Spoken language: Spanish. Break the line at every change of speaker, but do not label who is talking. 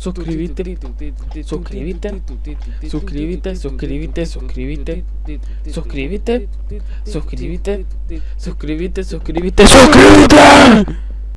suscríbete, suscríbete, suscríbete, suscríbete, suscríbete, suscríbete, suscríbete, suscríbete, suscríbete, suscríbete.